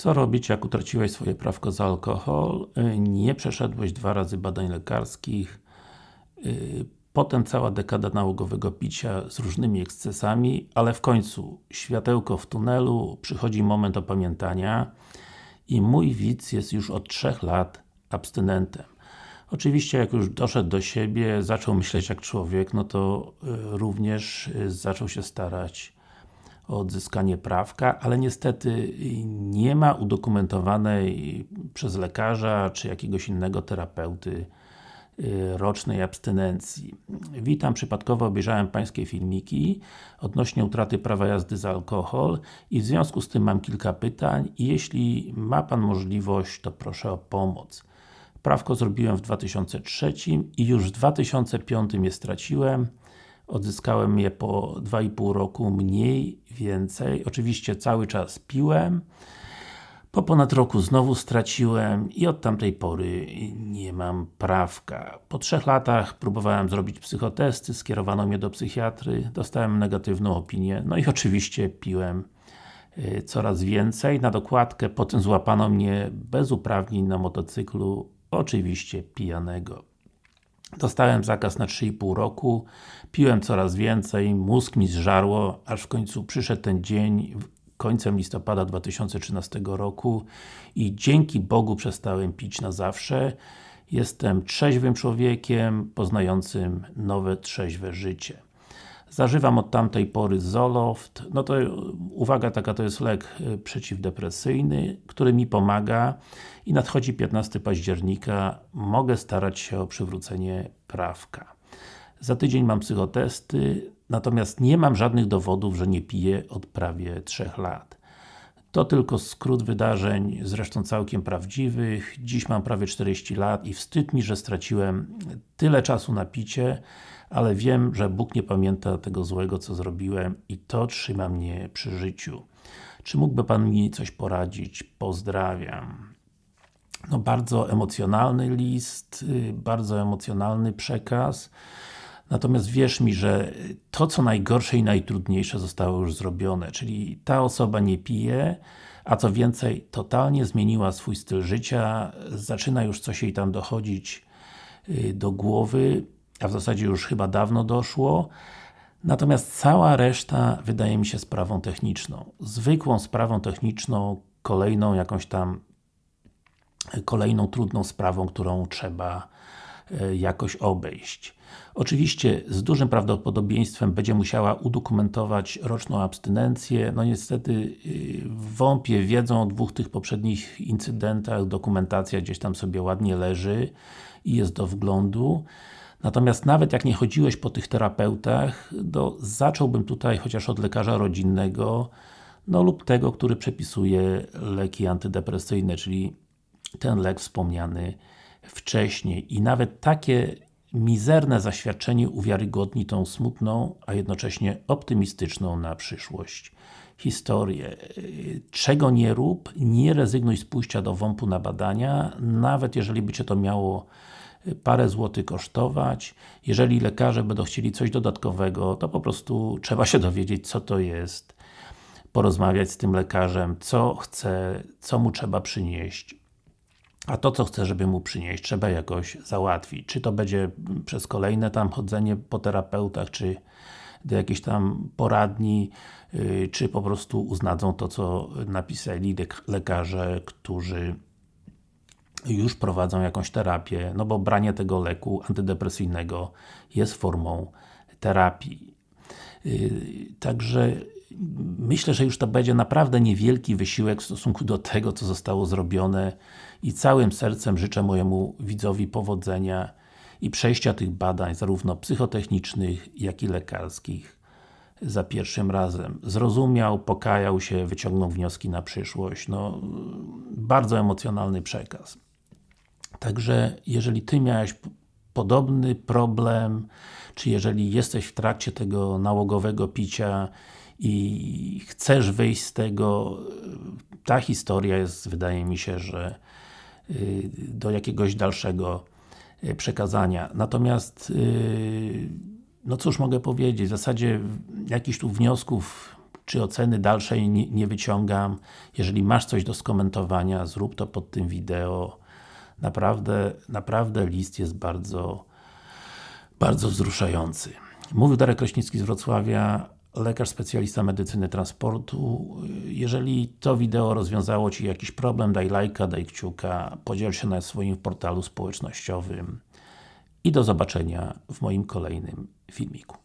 Co robić, jak utraciłeś swoje prawko za alkohol? Y, Nie przeszedłeś dwa razy badań lekarskich y, Potem cała dekada nałogowego picia z różnymi ekscesami, ale w końcu światełko w tunelu, przychodzi moment opamiętania i mój widz jest już od 3 lat abstynentem. Oczywiście jak już doszedł do siebie, zaczął myśleć jak człowiek, no to y, również zaczął się starać o odzyskanie prawka, ale niestety nie ma udokumentowanej przez lekarza czy jakiegoś innego terapeuty y, rocznej abstynencji. Witam, przypadkowo obejrzałem Pańskie filmiki odnośnie utraty prawa jazdy za alkohol i w związku z tym mam kilka pytań i jeśli ma Pan możliwość, to proszę o pomoc. Prawko zrobiłem w 2003 i już w 2005 je straciłem. Odzyskałem je po 2,5 roku mniej więcej. Oczywiście cały czas piłem. Po ponad roku znowu straciłem i od tamtej pory nie mam prawka. Po trzech latach próbowałem zrobić psychotesty, skierowano mnie do psychiatry, dostałem negatywną opinię, no i oczywiście piłem y, coraz więcej. Na dokładkę potem złapano mnie bez uprawnień na motocyklu, oczywiście pijanego. Dostałem zakaz na 3,5 roku, piłem coraz więcej, mózg mi zżarło, aż w końcu przyszedł ten dzień, końcem listopada 2013 roku i dzięki Bogu przestałem pić na zawsze. Jestem trzeźwym człowiekiem, poznającym nowe, trzeźwe życie. Zażywam od tamtej pory Zoloft, no to uwaga taka, to jest lek y, przeciwdepresyjny, który mi pomaga i nadchodzi 15 października, mogę starać się o przywrócenie prawka. Za tydzień mam psychotesty, natomiast nie mam żadnych dowodów, że nie piję od prawie 3 lat. To tylko skrót wydarzeń, zresztą całkiem prawdziwych. Dziś mam prawie 40 lat i wstyd mi, że straciłem tyle czasu na picie, ale wiem, że Bóg nie pamięta tego złego, co zrobiłem i to trzyma mnie przy życiu. Czy mógłby Pan mi coś poradzić? Pozdrawiam. No bardzo emocjonalny list, y, bardzo emocjonalny przekaz. Natomiast wierz mi, że to co najgorsze i najtrudniejsze zostało już zrobione, czyli ta osoba nie pije, a co więcej, totalnie zmieniła swój styl życia, zaczyna już coś jej tam dochodzić y, do głowy, a w zasadzie już chyba dawno doszło. Natomiast cała reszta wydaje mi się sprawą techniczną. Zwykłą sprawą techniczną, kolejną jakąś tam kolejną trudną sprawą, którą trzeba e, jakoś obejść. Oczywiście z dużym prawdopodobieństwem będzie musiała udokumentować roczną abstynencję. No niestety y, w WOMP-ie wiedzą o dwóch tych poprzednich incydentach, dokumentacja gdzieś tam sobie ładnie leży i jest do wglądu. Natomiast nawet jak nie chodziłeś po tych terapeutach, to zacząłbym tutaj chociaż od lekarza rodzinnego, no lub tego, który przepisuje leki antydepresyjne, czyli ten lek wspomniany wcześniej. I nawet takie mizerne zaświadczenie uwiarygodni tą smutną, a jednocześnie optymistyczną na przyszłość historię. Czego nie rób, nie rezygnuj z pójścia do WOMP-u na badania, nawet jeżeli by Cię to miało parę złotych kosztować. Jeżeli lekarze będą chcieli coś dodatkowego, to po prostu trzeba się dowiedzieć, co to jest, porozmawiać z tym lekarzem, co chce, co mu trzeba przynieść, a to co chce, żeby mu przynieść, trzeba jakoś załatwić. Czy to będzie przez kolejne tam chodzenie po terapeutach, czy do jakiejś tam poradni, yy, czy po prostu uznadzą to, co napisali lekarze, którzy już prowadzą jakąś terapię, no bo branie tego leku antydepresyjnego jest formą terapii. Yy, także myślę, że już to będzie naprawdę niewielki wysiłek w stosunku do tego, co zostało zrobione i całym sercem życzę mojemu widzowi powodzenia i przejścia tych badań, zarówno psychotechnicznych, jak i lekarskich za pierwszym razem. Zrozumiał, pokajał się, wyciągnął wnioski na przyszłość. No, bardzo emocjonalny przekaz. Także, jeżeli Ty miałeś podobny problem, czy jeżeli jesteś w trakcie tego nałogowego picia i chcesz wyjść z tego, ta historia jest, wydaje mi się, że y, do jakiegoś dalszego y, przekazania. Natomiast y, no cóż mogę powiedzieć, w zasadzie jakichś tu wniosków czy oceny dalszej nie wyciągam. Jeżeli masz coś do skomentowania, zrób to pod tym wideo. Naprawdę, naprawdę list jest bardzo, bardzo wzruszający. Mówił Darek Kraśnicki z Wrocławia, lekarz specjalista medycyny transportu. Jeżeli to wideo rozwiązało Ci jakiś problem, daj lajka, daj kciuka, podziel się na swoim portalu społecznościowym i do zobaczenia w moim kolejnym filmiku.